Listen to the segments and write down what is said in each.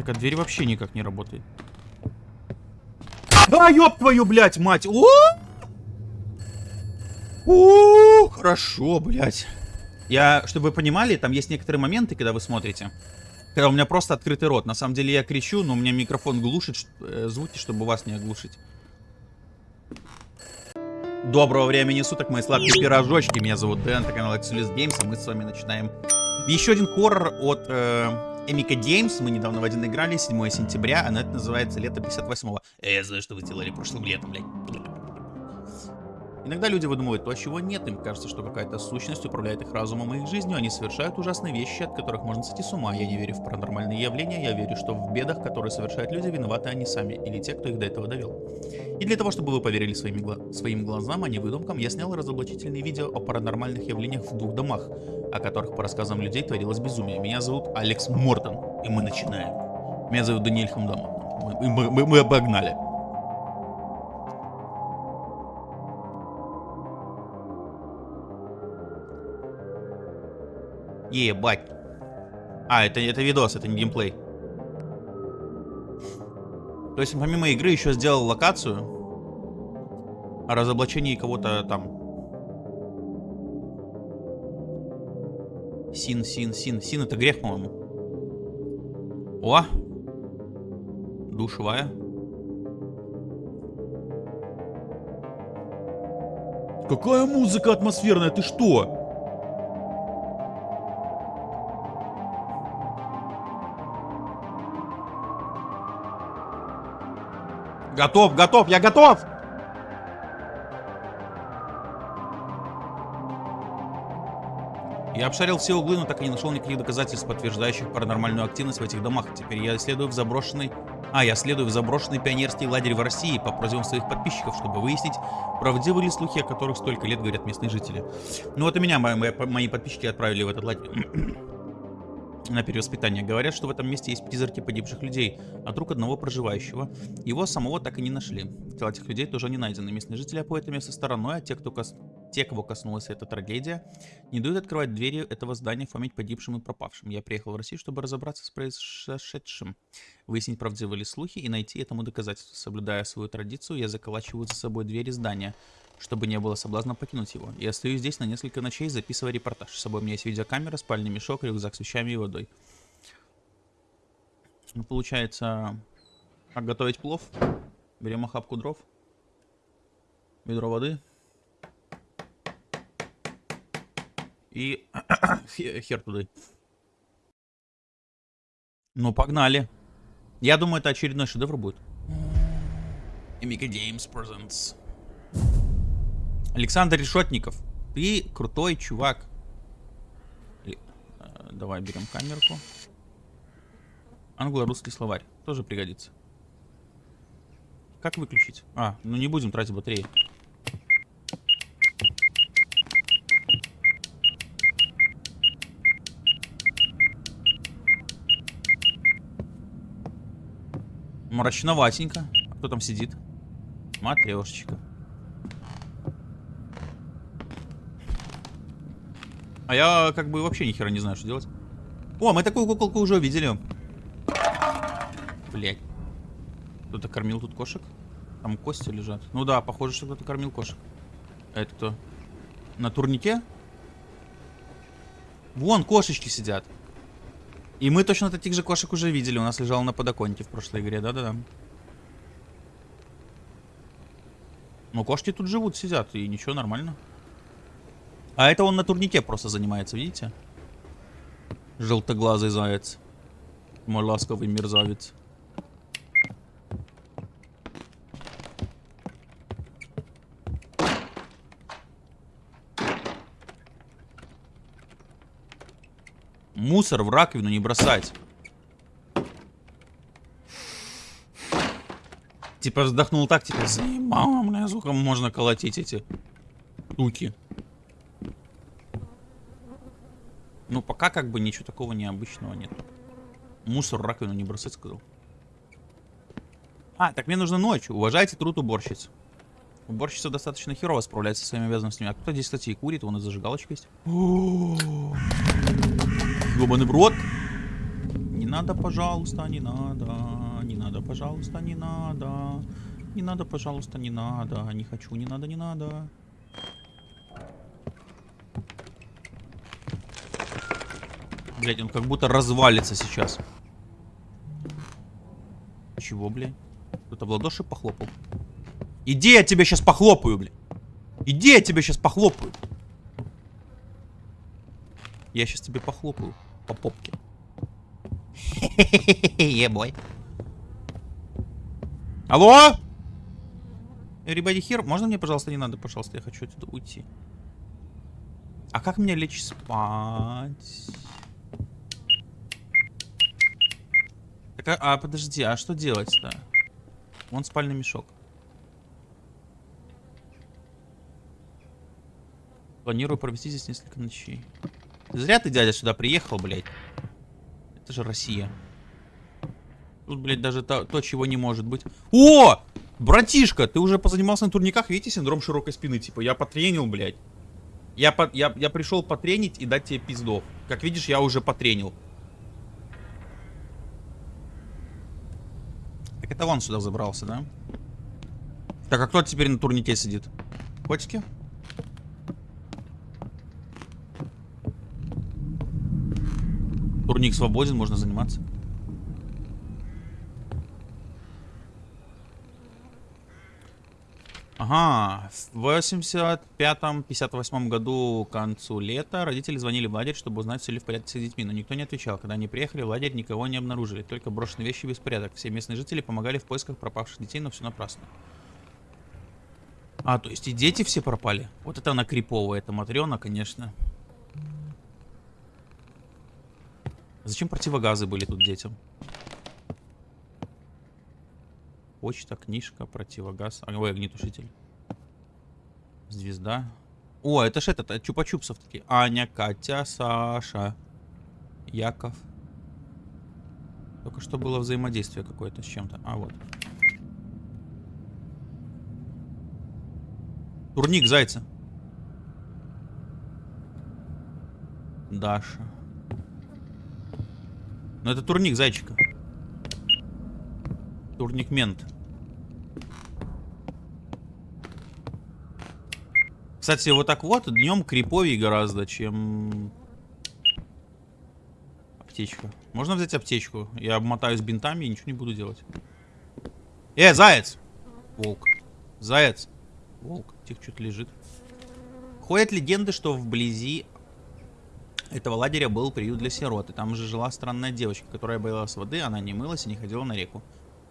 Так а дверь вообще никак не работает. А, ёб твою, блядь, мать! О! О, хорошо, блядь. Я, чтобы вы понимали, там есть некоторые моменты, когда вы смотрите, когда у меня просто открытый рот. На самом деле я кричу, но у меня микрофон глушит э, звуки, чтобы вас не оглушить. Доброго времени суток, мои сладкие пирожочки. Меня зовут Дэн, это канал Excelis Games, а мы с вами начинаем еще один хоррор от э, Эмика Геймс. Мы недавно в один играли, 7 сентября, а это называется Лето 58-го. Э, я знаю, что вы делали прошлым летом, блядь. Иногда люди выдумывают то, чего нет. Им кажется, что какая-то сущность управляет их разумом и их жизнью. Они совершают ужасные вещи, от которых можно сойти с ума. Я не верю в паранормальные явления. Я верю, что в бедах, которые совершают люди, виноваты они сами. Или те, кто их до этого довел. И для того, чтобы вы поверили своими гла своим глазам, а не выдумкам, я снял разоблачительные видео о паранормальных явлениях в двух домах, о которых, по рассказам людей, творилось безумие. Меня зовут Алекс Мортон, и мы начинаем. Меня зовут Даниэль Хамдама. Мы, мы, мы, мы обогнали. Ебать. А, это, это видос, это не геймплей. То есть помимо игры еще сделал локацию о разоблачении кого-то там. Син, син, син. Син это грех, по-моему. О! Душевая. Какая музыка атмосферная, ты что? Готов, готов, я готов! Я обшарил все углы, но так и не нашел никаких доказательств, подтверждающих паранормальную активность в этих домах. Теперь я исследую в заброшенный... А, я следую в заброшенный пионерский лагерь в России по просьбам своих подписчиков, чтобы выяснить, правдивы ли слухи, о которых столько лет говорят местные жители. Ну вот и меня мои, мои подписчики отправили в этот лагерь на перевоспитание. Говорят, что в этом месте есть призраки погибших людей, а друг одного проживающего. Его самого так и не нашли. Тела этих людей тоже не найдены. Местные жители обходят это место стороной, а те, кто кос... те, кого коснулась эта трагедия, не дают открывать двери этого здания в память погибшим и пропавшим. Я приехал в Россию, чтобы разобраться с произошедшим, выяснить, правдивы ли слухи и найти этому доказательства. Соблюдая свою традицию, я заколачиваю за собой двери здания, чтобы не было соблазна покинуть его. Я остаюсь здесь на несколько ночей, записывая репортаж. С собой у меня есть видеокамера, спальный мешок, рюкзак с вещами и водой. Ну, получается, как готовить плов. Берем охапку дров, ведро воды и хер туда. Ну, погнали. Я думаю, это очередной шедевр будет. Emika Games Presents. Александр Решетников. Ты крутой чувак. Э, давай берем камерку. Англо-русский словарь. Тоже пригодится. Как выключить? А, ну не будем тратить батареи. Мрачноватенько. А кто там сидит? Матрешечка. А я как бы вообще ни хера не знаю, что делать. О, мы такую куколку уже увидели. Блять. Кто-то кормил тут кошек? Там кости лежат. Ну да, похоже, что кто-то кормил кошек. А это кто? На турнике? Вон, кошечки сидят. И мы точно таких же кошек уже видели. У нас лежал на подоконнике в прошлой игре. Да-да-да. Ну, кошки тут живут, сидят. И ничего, нормально. А это он на турнике просто занимается, видите? Желтоглазый заяц. Мой ласковый мерзавец. Мусор в раковину не бросать. Типа вздохнул так, типа, заебало, мне звуком можно колотить эти штуки. Ну, пока как бы ничего такого необычного нет. Мусор раковину не бросать, сказал. А, так мне нужно ночью. Уважайте труд уборщиц. Уборщица достаточно херово справляется со своими обязанностями. А кто здесь, кстати, и курит? Вон и зажигалочка есть. Ёбаный в рот. Не надо, пожалуйста, не надо. Не надо, пожалуйста, не надо. Не надо, пожалуйста, не надо. Не хочу, не надо, не надо. Блять, он как будто развалится сейчас. Чего, блядь? Кто-то в ладоши похлопал. Иди, я тебя сейчас похлопаю, блядь. Иди, я тебя сейчас похлопаю. Я сейчас тебе похлопаю по попке. Ебой. Алло? Everybody here? Можно мне, пожалуйста, не надо, пожалуйста, я хочу отсюда уйти. А как мне лечь спать? Так, а, а подожди, а что делать-то? Вон спальный мешок. Планирую провести здесь несколько ночей. Зря ты, дядя, сюда приехал, блядь. Это же Россия. Тут, блядь, даже то, то, чего не может быть. О! Братишка, ты уже позанимался на турниках, видите, синдром широкой спины. Типа, я потренил, блядь. Я, по, я, я пришел потренить и дать тебе пиздов. Как видишь, я уже потренил. Это он сюда забрался, да? Так, а кто теперь на турнике сидит? Котики? Турник свободен, можно заниматься. Ага, в 85-58 году к концу лета родители звонили в лагерь, чтобы узнать, все ли в порядке с детьми, но никто не отвечал. Когда они приехали, в лагерь никого не обнаружили, только брошенные вещи и беспорядок. Все местные жители помогали в поисках пропавших детей, но все напрасно. А, то есть и дети все пропали? Вот это она криповая, это Матрена, конечно. Зачем противогазы были тут детям? Почта, книжка, противогаз. Ой, огнетушитель. Звезда. О, это ж этот, это чупа-чупсов такие. Аня, Катя, Саша, Яков. Только что было взаимодействие какое-то с чем-то. А, вот. Турник зайца. Даша. Ну это турник зайчика. Турник мент. Кстати, вот так вот днем криповее гораздо, чем аптечка. Можно взять аптечку? Я обмотаюсь бинтами и ничего не буду делать. Э, заяц! Волк. Заяц. Волк. Тихо, что-то лежит. Ходят легенды, что вблизи этого лагеря был приют для сирот. И там же жила странная девочка, которая боялась воды, она не мылась и не ходила на реку.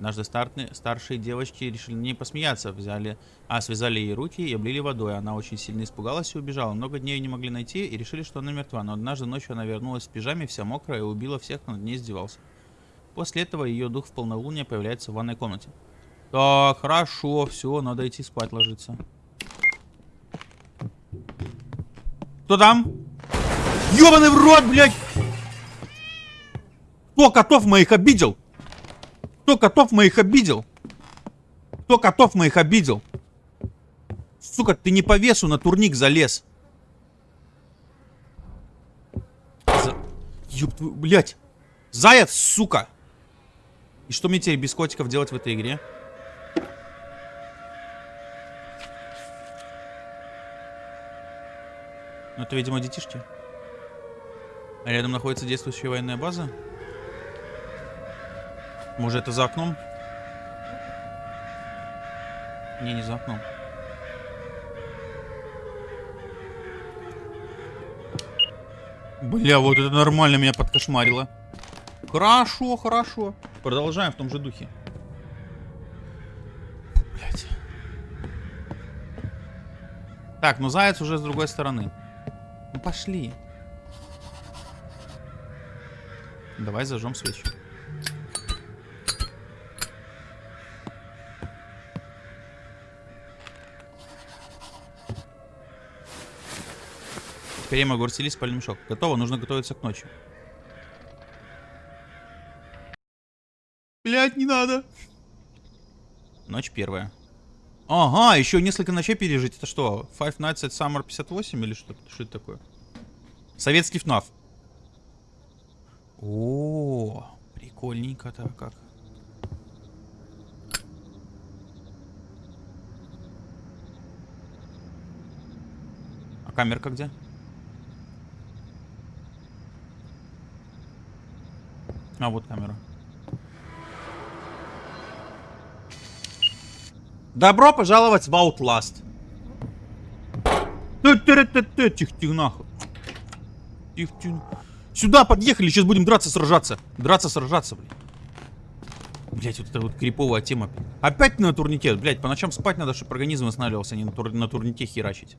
Однажды старты, старшие девочки решили не посмеяться, взяли, а связали ей руки и облили водой. Она очень сильно испугалась и убежала. Много дней ее не могли найти и решили, что она мертва. Но однажды ночью она вернулась в пижаме, вся мокрая, и убила всех, кто над ней издевался. После этого ее дух в полнолуние появляется в ванной комнате. Так, хорошо, все, надо идти спать ложиться. Кто там? Ёбаный в рот, блядь! Кто котов моих обидел? Кто котов моих обидел? Кто котов моих обидел? Сука, ты не по весу на турник залез. За... Ёб твою, блядь. Заяц, сука. И что мне теперь без котиков делать в этой игре? Ну, это, видимо, детишки. А рядом находится действующая военная база. Может, это за окном? Не, не за окном. Бля, вот это нормально меня подкошмарило. Хорошо, хорошо. Продолжаем в том же духе. Блять. Так, ну заяц уже с другой стороны. Ну пошли. Давай зажжем свечи. Я могу расстелить спальный мешок. Готово, нужно готовиться к ночи. Блять, не надо. Ночь первая. Ага, еще несколько ночей пережить. Это что, Five Nights at Summer 58 или что? Что это такое? Советский ФНАФ. О, Прикольненько-то как. А камерка где? А, вот камера. Добро пожаловать в Outlast. Тихо-тихо, нахуй. Тихо-тихо. Сюда подъехали, сейчас будем драться, сражаться. Драться, сражаться, блядь. Блять, вот эта вот криповая тема. Опять на турнике. Блять, по ночам спать надо, чтобы организм восстанавливался, а не на, тур на турнике херачить.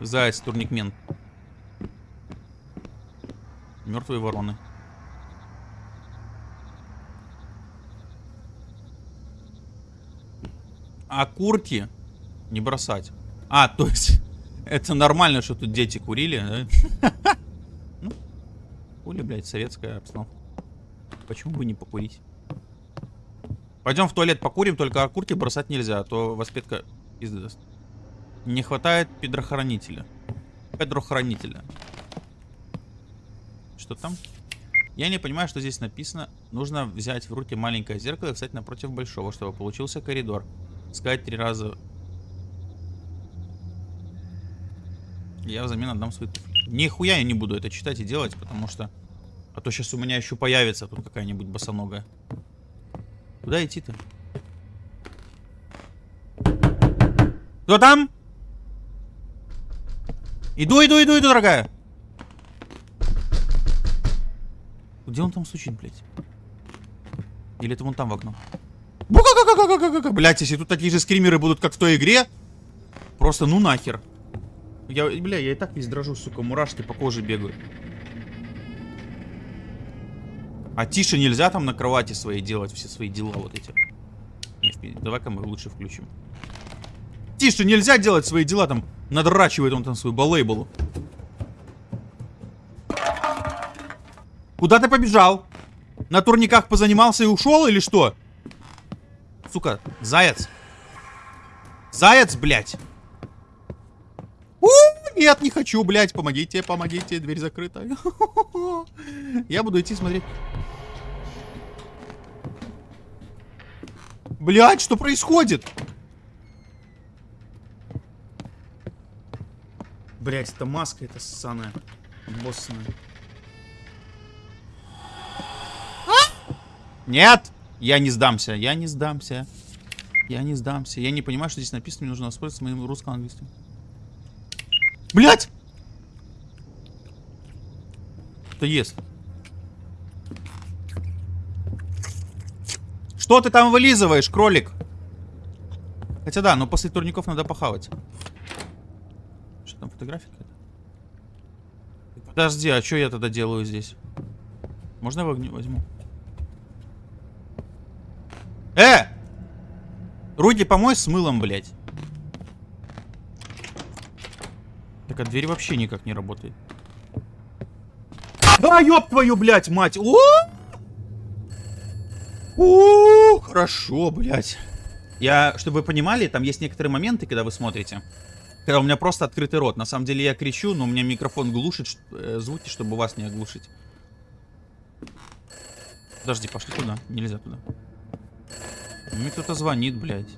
Заяц, турникмен. Мертвые вороны. А курки не бросать. А, то есть, это нормально, что тут дети курили, да? Ну, хули, блядь, советская обстановка. Почему бы не покурить? Пойдем в туалет покурим, только окурки бросать нельзя, а то воспитка пизды даст. Не хватает педрохранителя. Педрохранителя. Что там? Я не понимаю, что здесь написано. Нужно взять в руки маленькое зеркало и встать напротив большого, чтобы получился коридор. Сказать три раза. Я взамен отдам свои туфли. Нихуя я не буду это читать и делать, потому что... А то сейчас у меня еще появится тут какая-нибудь босоногая. Куда идти-то? Кто там? Иду, иду, иду, иду, дорогая. Где он там стучит, блядь? Или это вон там в окно? Блять, если тут такие же скримеры будут, как в той игре, просто ну нахер. Я, бля, я и так весь дрожу, сука, мурашки по коже бегают. А тише нельзя там на кровати своей делать все свои дела вот эти. Давай-ка мы лучше включим. Тише нельзя делать свои дела там. Надрачивает он там свою балейболу. Куда ты побежал? На турниках позанимался и ушел или что? Сука, заяц. Заяц, блядь. У, нет, не хочу, блядь. Помогите, помогите. Дверь закрыта. Я буду идти смотреть. Блядь, что происходит? Блядь, это маска, это ссаная. Боссная. Нет! Я не сдамся, я не сдамся. Я не сдамся. Я не понимаю, что здесь написано. Мне нужно воспользоваться моим русско-английским. Блять! Что есть? Что ты там вылизываешь, кролик? Хотя да, но после турников надо похавать. Что там, фотография? Подожди, а что я тогда делаю здесь? Можно я возьму? Э! Руки помой с мылом, блядь. Так, а дверь вообще никак не работает. А, ёб твою, блядь, мать! О! О, хорошо, блядь. Я, чтобы вы понимали, там есть некоторые моменты, когда вы смотрите. Когда у меня просто открытый рот. На самом деле я кричу, но у меня микрофон глушит э, звуки, чтобы вас не оглушить. Подожди, пошли туда. Нельзя туда. Мне кто-то звонит, блядь.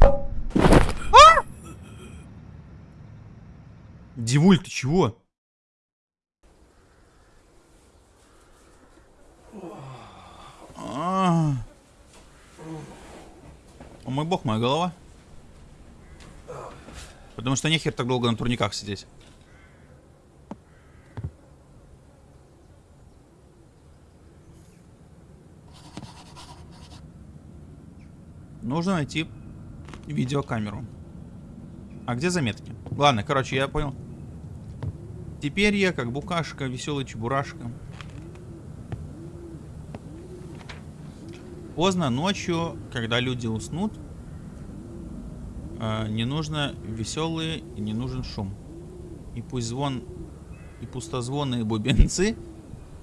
А! Дивуль, ты чего? А, О мой бог, моя голова. Потому что нехер так долго на турниках сидеть. Нужно найти видеокамеру. А где заметки? Ладно, короче, я понял. Теперь я как букашка, веселый чебурашка. Поздно ночью, когда люди уснут, э, не нужно веселые и не нужен шум. И пусть звон, и пустозвонные бубенцы,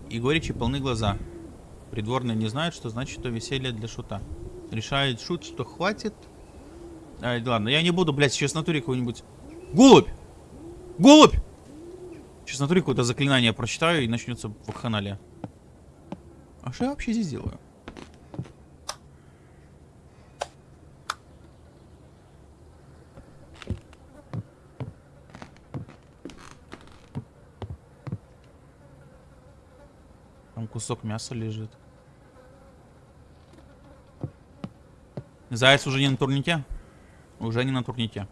и горечи полны глаза. Придворные не знают, что значит то веселье для шута. Решает шут, что хватит. А, ладно, я не буду, блядь, сейчас натуре какой-нибудь... Голубь! Голубь! Сейчас натуре какое-то заклинание прочитаю и начнется вакханалия. А что я вообще здесь делаю? Там кусок мяса лежит. Заяц уже не на турнике? Уже не на турнике.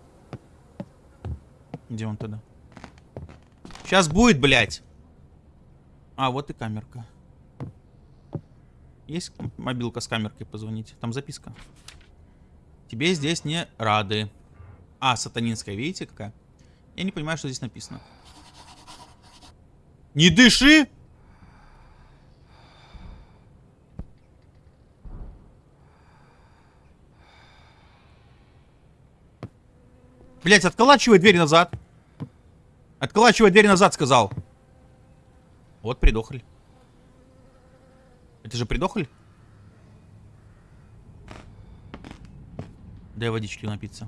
Где он тогда? Сейчас будет, блядь. А, вот и камерка. Есть мобилка с камеркой позвонить? Там записка. Тебе здесь не рады. А, сатанинская, видите какая? Я не понимаю, что здесь написано. Не дыши! Блять, отколачивай дверь назад. Отколачивай дверь назад, сказал. Вот придохль. Это же придохль? Дай водички напиться.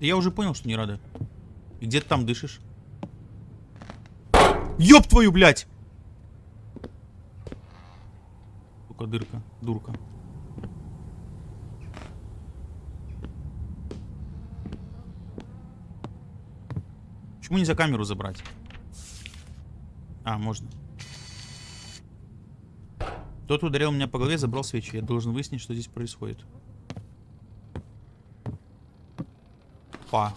Я уже понял, что не рада. И где ты там дышишь? Ёб твою, блядь! Сука, дырка, дурка. Почему нельзя камеру забрать? А, можно. Тот ударил меня по голове, забрал свечи. Я должен выяснить, что здесь происходит. Па.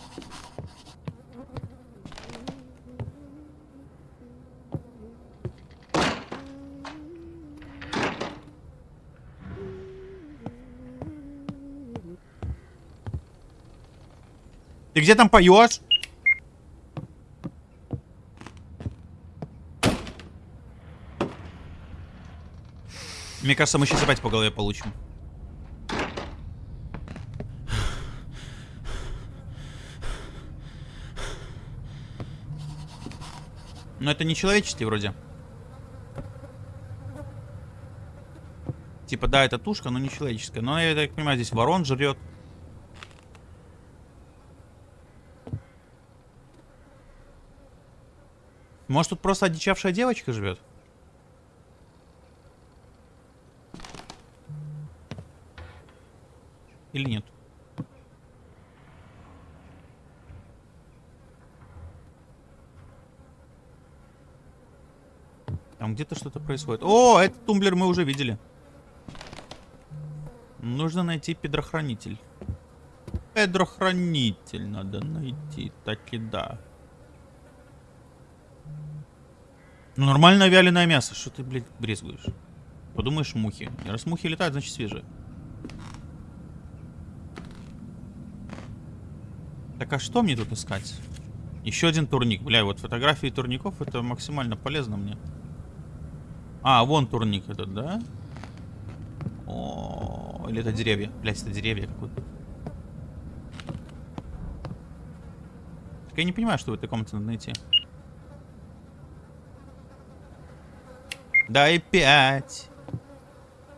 Ты где там поешь? Мне кажется, мы сейчас опять по голове получим. Но это не человеческий вроде. Типа, да, это тушка, но не человеческая. Но я так понимаю, здесь ворон жрет. Может, тут просто одичавшая девочка живет? Или нет? Там где-то что-то происходит. О, этот тумблер мы уже видели. Нужно найти педрохранитель. Педрохранитель надо найти. Так и да. Ну, нормальное вяленое мясо. Что ты, блядь, брезгуешь? Подумаешь, мухи. Раз мухи летают, значит свежие. Так а что мне тут искать? Еще один турник. Бля, вот фотографии турников это максимально полезно мне. А, вон турник этот, да? О, или это деревья? Блять, это деревья какое-то. Так я не понимаю, что в этой комнате надо найти. Дай пять.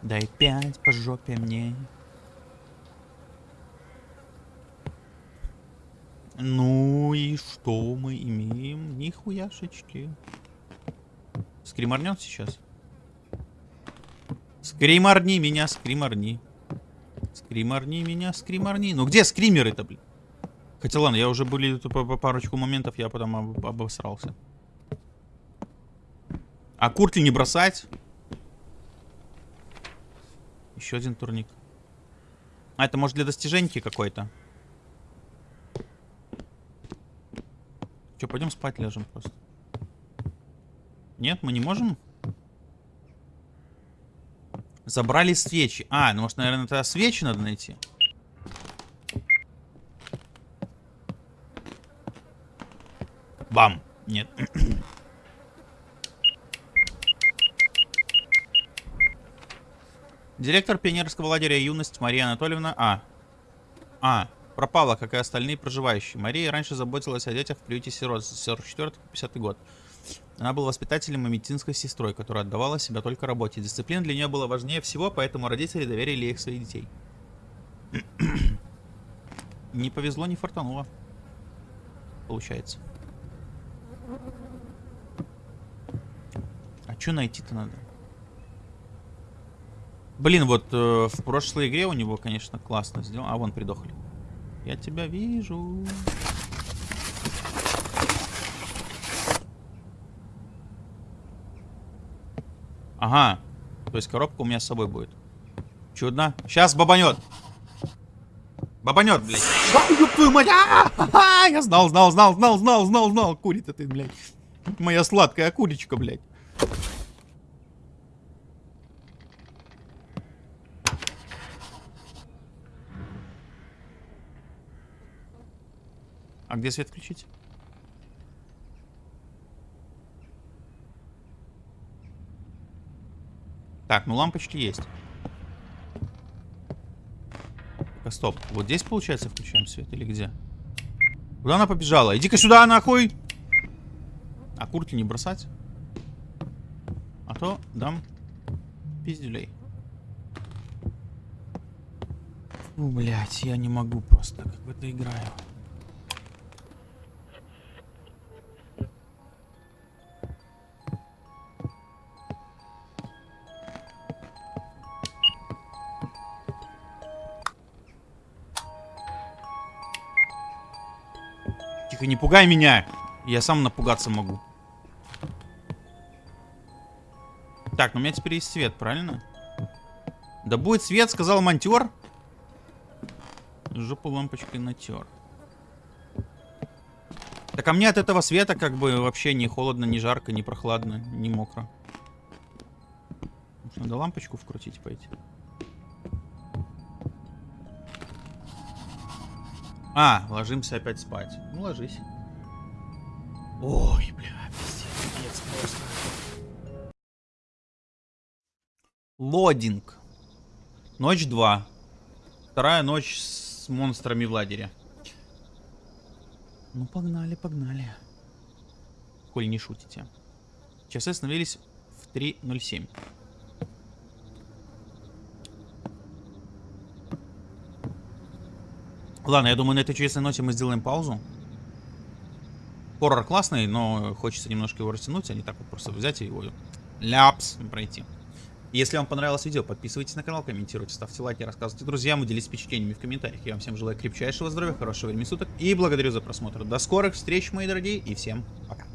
Дай пять по жопе мне. Ну и что мы имеем? Нихуяшечки. Скриморнем сейчас? Скриморни меня, скриморни. Скриморни меня, скриморни. Ну где скримеры-то, блин? Хотя ладно, я уже были по парочку моментов, я потом об, обосрался. А куртки не бросать? Еще один турник. А это может для достиженьки какой-то? Че, пойдем спать ляжем просто. Нет, мы не можем? Забрали свечи. А, ну может, наверное, тогда свечи надо найти. Бам. Нет. Директор пионерского лагеря «Юность» Мария Анатольевна А. А пропала, как и остальные проживающие. Мария раньше заботилась о детях в приюте сирот с 44 по 50 год. Она была воспитателем и медицинской сестрой, которая отдавала себя только работе. Дисциплина для нее была важнее всего, поэтому родители доверили ей своих детей. Не повезло, не фартануло. Получается. А что найти-то надо? Блин, вот э, в прошлой игре у него, конечно, классно сделано. А, вон придохли. Я тебя вижу. Ага. То есть коробка у меня с собой будет. Чудно. Сейчас бабанет. Бабанет, блядь. Ёб твою мать! Я знал, знал, знал, знал, знал, знал, знал. Курит ты, блядь. Моя сладкая курочка, блядь. А где свет включить? Так, ну лампочки есть. Так, стоп. Вот здесь, получается, включаем свет или где? Куда она побежала? Иди-ка сюда, нахуй! А куртки не бросать? А то дам пиздюлей. Ну, блядь, я не могу просто, как в это играю. Тихо, не пугай меня. Я сам напугаться могу. Так, ну у меня теперь есть свет, правильно? Да будет свет, сказал монтер. Жопу лампочкой натер. Так а мне от этого света как бы вообще не холодно, не жарко, не прохладно, не мокро. Надо лампочку вкрутить пойти? А, ложимся опять спать. Ну, ложись. Ой, бля, пиздец, просто. Лодинг. Ночь 2. Вторая ночь с монстрами в лагере. Ну, погнали, погнали. Коль не шутите. Часы остановились в 3.07. Ладно, я думаю, на этой чудесной ноте мы сделаем паузу. Хоррор классный, но хочется немножко его растянуть, а не так вот просто взять и его ляпс пройти. Если вам понравилось видео, подписывайтесь на канал, комментируйте, ставьте лайки, рассказывайте друзьям, делитесь впечатлениями в комментариях. Я вам всем желаю крепчайшего здоровья, хорошего времени суток и благодарю за просмотр. До скорых встреч, мои дорогие, и всем